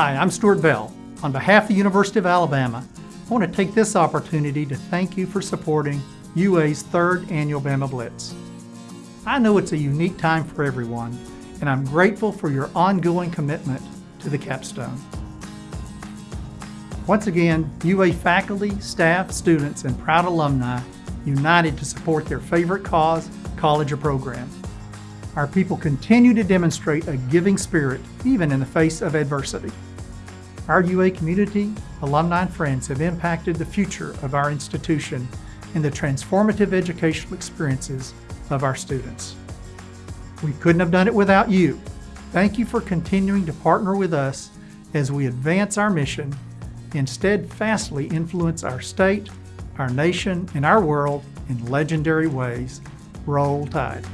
Hi, I'm Stuart Bell. On behalf of the University of Alabama, I want to take this opportunity to thank you for supporting UA's third annual Bama Blitz. I know it's a unique time for everyone, and I'm grateful for your ongoing commitment to the capstone. Once again, UA faculty, staff, students, and proud alumni united to support their favorite cause, college, or program. Our people continue to demonstrate a giving spirit even in the face of adversity. Our UA community, alumni, and friends have impacted the future of our institution and the transformative educational experiences of our students. We couldn't have done it without you. Thank you for continuing to partner with us as we advance our mission and steadfastly influence our state, our nation, and our world in legendary ways. Roll Tide.